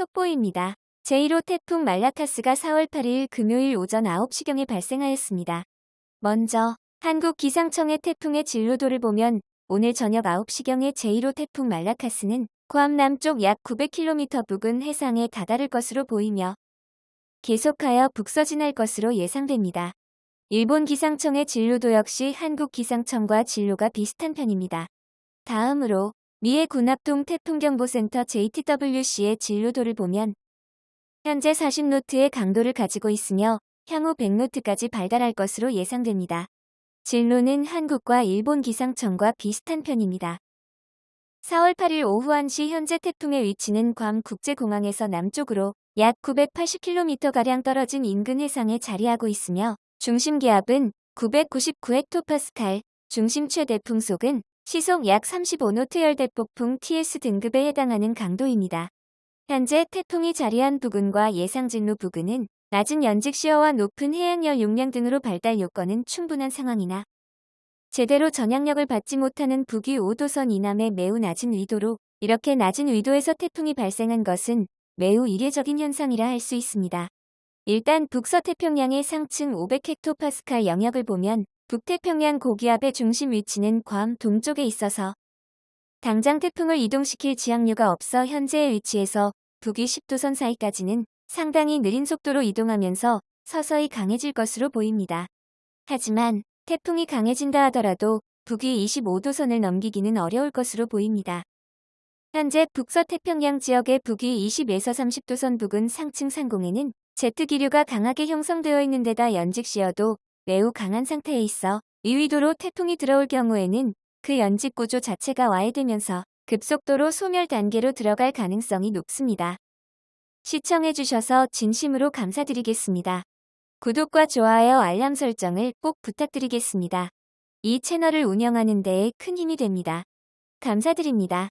속보입니다. 제1호 태풍 말라카스가 4월 8일 금요일 오전 9시경에 발생하였습니다. 먼저 한국 기상청의 태풍의 진로도를 보면 오늘 저녁 9시경에 제1호 태풍 말라카스는 괌 남쪽 약 900km 부근 해상에 다다를 것으로 보이며 계속하여 북서진할 것으로 예상됩니다. 일본 기상청의 진로도 역시 한국 기상청과 진로가 비슷한 편입니다. 다음으로 미해 군합동 태풍경보센터 JTWC의 진로도를 보면 현재 40노트의 강도를 가지고 있으며 향후 100노트까지 발달할 것으로 예상됩니다. 진로는 한국과 일본 기상청과 비슷한 편입니다. 4월 8일 오후 1시 현재 태풍의 위치는 괌 국제공항에서 남쪽으로 약 980km가량 떨어진 인근 해상에 자리하고 있으며 중심 기압은 999헥토파스칼, 중심 최대 풍속은 시속 약 35노트 열대폭풍 TS 등급에 해당하는 강도입니다. 현재 태풍이 자리한 부근과 예상 진로 부근은 낮은 연직시어와 높은 해양열 용량 등으로 발달 요건은 충분한 상황이나 제대로 전향력을 받지 못하는 북위 5도선 이남의 매우 낮은 위도로 이렇게 낮은 위도에서 태풍이 발생한 것은 매우 이례적인 현상이라 할 수 있습니다. 일단 북서태평양의 상층 500헥토파스칼 영역을 보면 북태평양 고기압의 중심 위치는 괌 동쪽에 있어서 당장 태풍을 이동시킬 지항류가 없어 현재의 위치에서 북위 10도선 사이까지는 상당히 느린 속도로 이동하면서 서서히 강해질 것으로 보입니다. 하지만 태풍이 강해진다 하더라도 북위 25도선을 넘기기는 어려울 것으로 보입니다. 현재 북서 태평양 지역의 북위 20에서 30도선 부근 상층 상공에는 제트기류가 강하게 형성되어 있는 데다 연직시어도 매우 강한 상태에 있어 위위도로 태풍이 들어올 경우에는 그 연직 구조 자체가 와해되면서 급속도로 소멸 단계로 들어갈 가능성이 높습니다. 시청해주셔서 진심으로 감사드리겠습니다. 구독과 좋아요 알람 설정을 꼭 부탁드리겠습니다. 이 채널을 운영하는 데에 큰 힘이 됩니다. 감사드립니다.